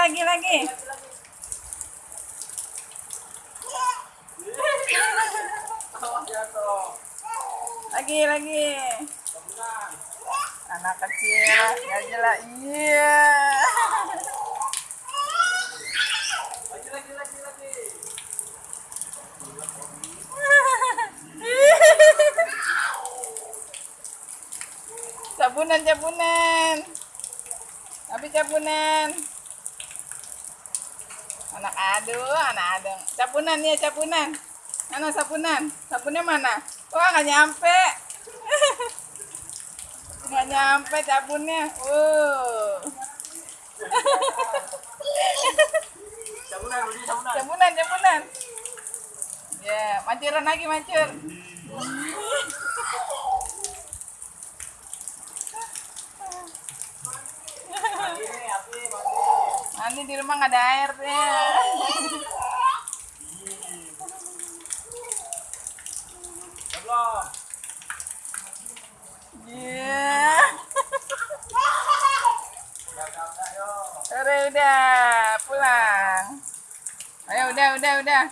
lagi, lagi. Lagi, lagi. Anak kecil, nggak jelas. Iya. Cabunan, cabunan. Tapi cabunan. Anak aduh, anak adeng. Cabunan ya, cabunan. Mana sabunan? Sabunnya mana? Wah, nggak nyampe. Nggak nyampe sabunnya. Uh. Cabunan, Budi, cabunan. Cabunan. Ya, mancuran lagi, mancur. Mandi di rumah nggak ada airnya. Belum. Iya. Udah, udah pulang. Ayo udah udah udah.